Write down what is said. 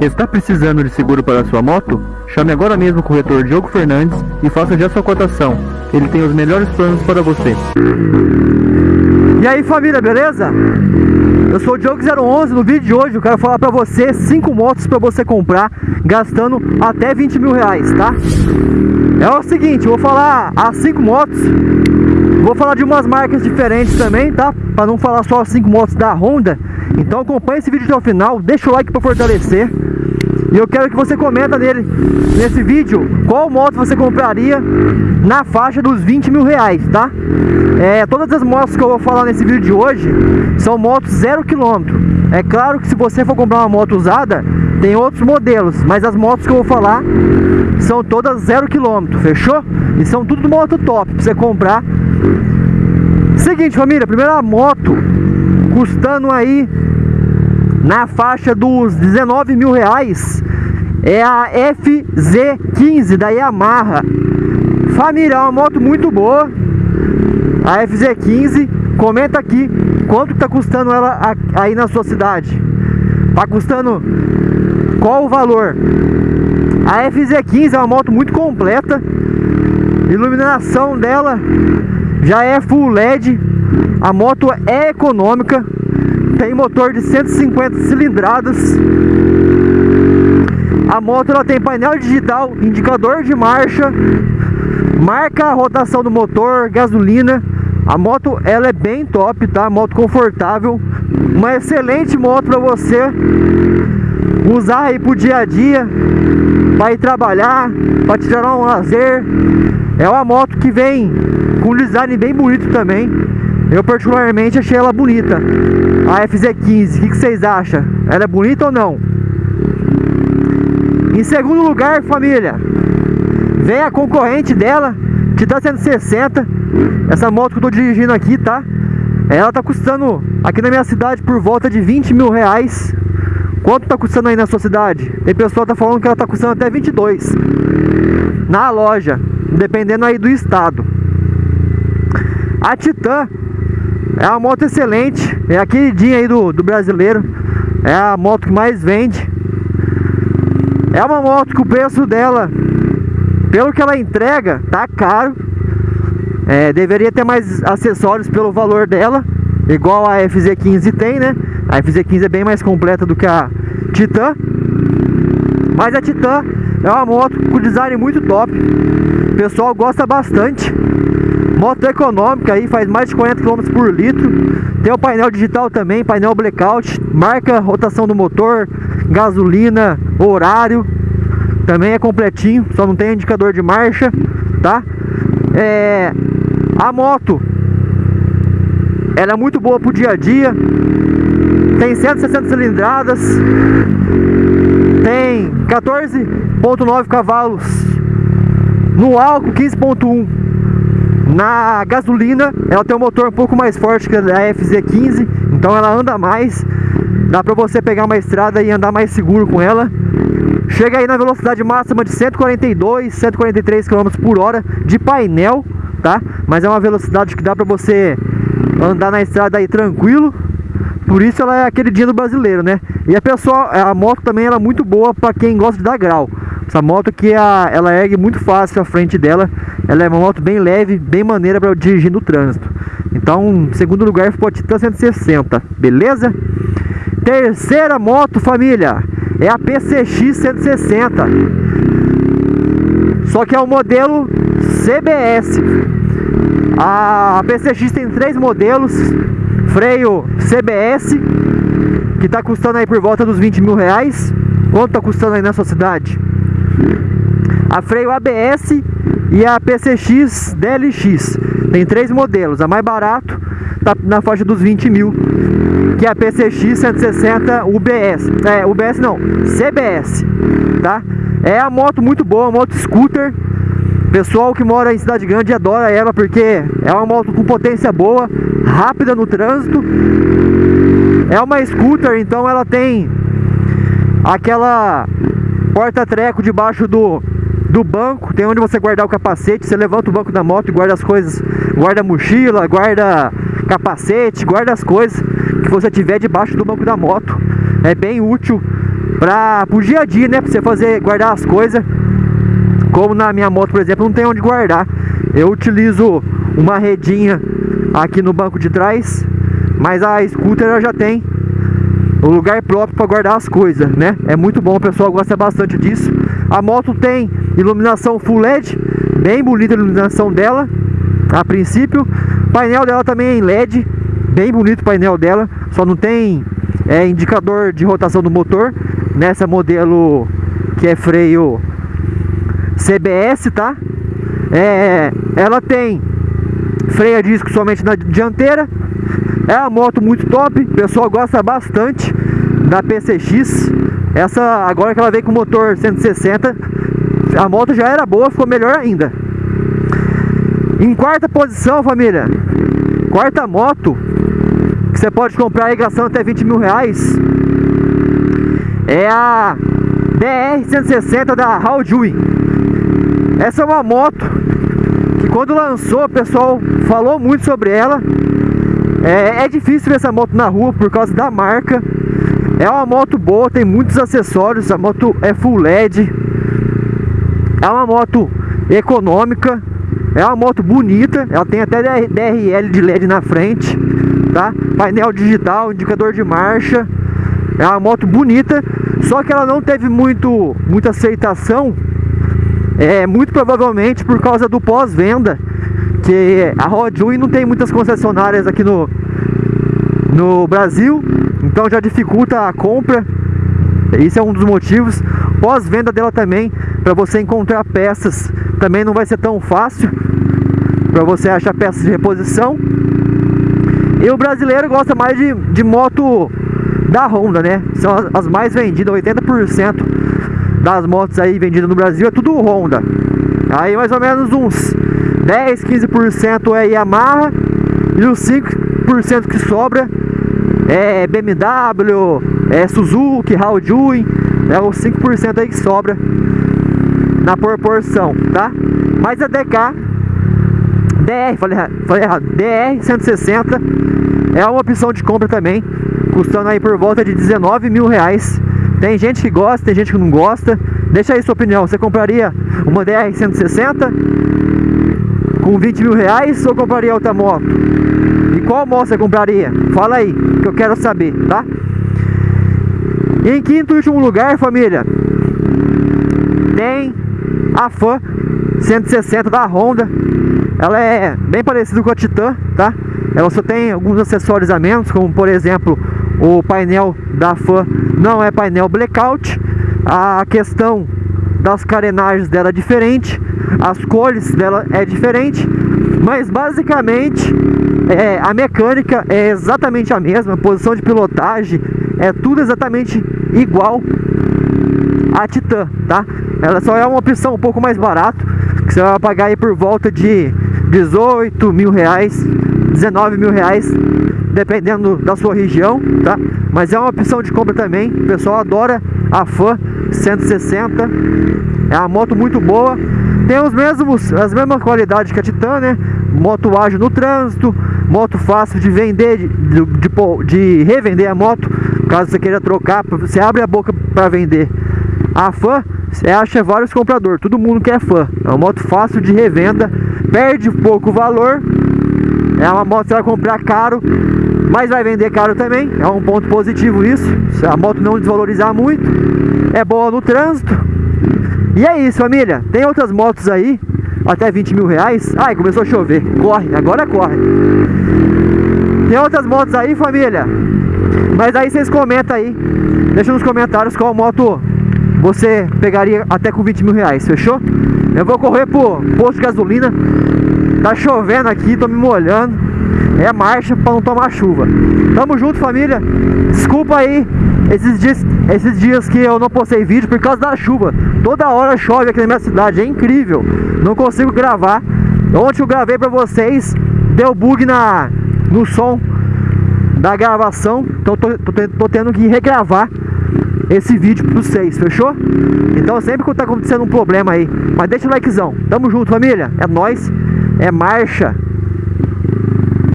Está precisando de seguro para sua moto? Chame agora mesmo o corretor Diogo Fernandes e faça já sua cotação. Ele tem os melhores planos para você. E aí família, beleza? Eu sou o Diogo011, no vídeo de hoje eu quero falar pra você 5 motos pra você comprar gastando até 20 mil reais, tá? É o seguinte, eu vou falar as 5 motos Vou falar de umas marcas diferentes também, tá? Pra não falar só as 5 motos da Honda Então acompanha esse vídeo até o final, deixa o like pra fortalecer e eu quero que você comenta nele, nesse vídeo, qual moto você compraria na faixa dos 20 mil reais, tá? É, todas as motos que eu vou falar nesse vídeo de hoje são motos zero quilômetro. É claro que se você for comprar uma moto usada, tem outros modelos, mas as motos que eu vou falar são todas zero quilômetro, fechou? E são tudo moto top pra você comprar. Seguinte família, primeira moto custando aí na faixa dos 19 mil reais é a FZ15 da Yamaha família, é uma moto muito boa a FZ15 comenta aqui quanto está custando ela aí na sua cidade. Tá custando qual o valor? A FZ15 é uma moto muito completa. Iluminação dela já é full LED a moto é econômica tem motor de 150 cilindradas. A moto ela tem painel digital, indicador de marcha marca a rotação do motor, gasolina. A moto ela é bem top, tá? Moto confortável. Uma excelente moto para você usar aí pro dia a dia para ir trabalhar, para tirar um lazer. É uma moto que vem com um design bem bonito também eu particularmente achei ela bonita A FZ15, o que, que vocês acham? Ela é bonita ou não? Em segundo lugar, família Vem a concorrente dela Titan 160 Essa moto que eu tô dirigindo aqui, tá? Ela tá custando aqui na minha cidade por volta de 20 mil reais Quanto tá custando aí na sua cidade? Tem pessoal que tá falando que ela tá custando até 22 Na loja Dependendo aí do estado A Titan é uma moto excelente, é a queridinha aí do, do brasileiro. É a moto que mais vende. É uma moto que o preço dela Pelo que ela entrega, tá caro. É, Deveria ter mais acessórios pelo valor dela Igual a FZ15 tem, né? A FZ15 é bem mais completa do que a Titan. Mas a Titan é uma moto com design muito top. O pessoal gosta bastante Moto econômica aí, faz mais de 40 km por litro. Tem o painel digital também, painel blackout Marca rotação do motor, gasolina, horário. Também é completinho, só não tem indicador de marcha, tá? É, a moto Ela é muito boa pro dia a dia. Tem 160 cilindradas Tem 14.9 cavalos. No álcool 15.1 na gasolina, ela tem um motor um pouco mais forte que a FZ15, então ela anda mais. Dá pra você pegar uma estrada e andar mais seguro com ela. Chega aí na velocidade máxima de 142, 143 km por hora de painel, tá? Mas é uma velocidade que dá pra você andar na estrada aí tranquilo. Por isso ela é aquele dia do brasileiro, né? E a pessoa, a moto também ela é muito boa para quem gosta de dar grau. Essa moto que a, ela ergue muito fácil a frente dela. Ela é uma moto bem leve, bem maneira para dirigir no trânsito. Então, segundo lugar ficou a Titan 160, beleza? Terceira moto, família, é a PCX 160. Só que é o modelo CBS. A PCX tem três modelos. Freio CBS, que está custando aí por volta dos 20 mil reais. Quanto está custando aí na sua cidade? A freio ABS e a PCX DLX. Tem três modelos, a mais barato tá na faixa dos 20 mil, que é a PCX 160 UBS. É, UBS não, CBS, tá? É a moto muito boa, moto scooter. Pessoal que mora em cidade grande adora ela porque é uma moto com potência boa, rápida no trânsito. É uma scooter, então ela tem aquela porta-treco debaixo do, do banco, tem onde você guardar o capacete, você levanta o banco da moto e guarda as coisas, guarda mochila, guarda capacete, guarda as coisas que você tiver debaixo do banco da moto. É bem útil para o dia a dia, né? Pra você fazer, guardar as coisas. Como na minha moto, por exemplo, não tem onde guardar. Eu utilizo uma redinha aqui no banco de trás, mas a scooter já tem o lugar próprio para guardar as coisas, né? É muito bom, o pessoal gosta bastante disso. A moto tem iluminação full LED, bem bonita a iluminação dela, a princípio. O painel dela também é em LED, bem bonito o painel dela, só não tem é, indicador de rotação do motor nessa modelo que é freio CBS, tá? É, ela tem freio a disco somente na dianteira. É uma moto muito top, o pessoal gosta bastante da PCX. Essa agora que ela veio com motor 160, a moto já era boa, ficou melhor ainda. Em quarta posição, família, quarta moto que você pode comprar aí gastando até 20 mil reais é a DR-160 da Haldwin. Essa é uma moto que quando lançou o pessoal falou muito sobre ela. É, é difícil ver essa moto na rua por causa da marca. É uma moto boa, tem muitos acessórios, a moto é full LED. É uma moto econômica, é uma moto bonita, ela tem até DRL de LED na frente, tá? Painel digital, indicador de marcha. É uma moto bonita, só que ela não teve muito, muita aceitação, é, muito provavelmente por causa do pós-venda, que a Rodwin não tem muitas concessionárias aqui no, no Brasil, então já dificulta a compra, isso é um dos motivos. Pós-venda dela também, para você encontrar peças, também não vai ser tão fácil, para você achar peças de reposição. E o brasileiro gosta mais de, de moto da Honda, né? São as, as mais vendidas, 80% das motos aí vendidas no Brasil é tudo Honda. Aí mais ou menos uns 10, 15% é Yamaha e os 5% que sobra é BMW, é Suzuki, Haldwin, é os 5% aí que sobra na proporção, tá? Mas a DK DR, falei, falei errado, DR 160 é uma opção de compra também, custando aí por volta de 19 mil reais. Tem gente que gosta, tem gente que não gosta. Deixa aí sua opinião, você compraria uma DR 160 com 20 mil reais ou compraria outra moto? E qual moto você compraria? Fala aí, que eu quero saber, tá? Em quinto e último lugar, família, tem a Fan 160 da Honda. Ela é bem parecida com a Titan, tá? Ela só tem alguns acessórios a menos, como por exemplo o painel da Fan não é painel blackout. A questão das carenagens dela é diferente, as cores dela é diferente, mas basicamente é, a mecânica é exatamente a mesma, a posição de pilotagem é tudo exatamente igual a Titan, tá? Ela só é uma opção um pouco mais barato, que você vai pagar aí por volta de 18 mil reais, 19 mil reais, dependendo da sua região, tá? Mas é uma opção de compra também, o pessoal adora a Fan 160, é uma moto muito boa, tem os mesmos, as mesmas qualidades que a Titan, né? Moto ágil no trânsito, moto fácil de vender, de, de, de, de revender a moto, caso você queira trocar, você abre a boca para vender. A Fan, você acha vários compradores, todo mundo quer fã. É uma moto fácil de revenda, perde pouco valor. É uma moto que você vai comprar caro, mas vai vender caro também. É um ponto positivo isso. Se a moto não desvalorizar muito, é boa no trânsito. E é isso, família. Tem outras motos aí, até 20 mil reais. Ai, começou a chover. Corre, agora corre. Tem outras motos aí, família. Mas aí vocês comentam aí. Deixa nos comentários qual moto você pegaria até com 20 mil reais, fechou? Eu vou correr pro posto de gasolina. Tá chovendo aqui, tô me molhando. É marcha pra não tomar chuva. Tamo junto, família. Desculpa aí esses dias, esses dias que eu não postei vídeo por causa da chuva. Toda hora chove aqui na minha cidade, é incrível. Não consigo gravar. Ontem eu gravei pra vocês, deu bug na, no som da gravação. Então tô, tô, tô tendo que regravar esse vídeo para vocês, fechou? Então sempre que tá acontecendo um problema aí, mas deixa o likezão. Tamo junto, família. É nós, é marcha.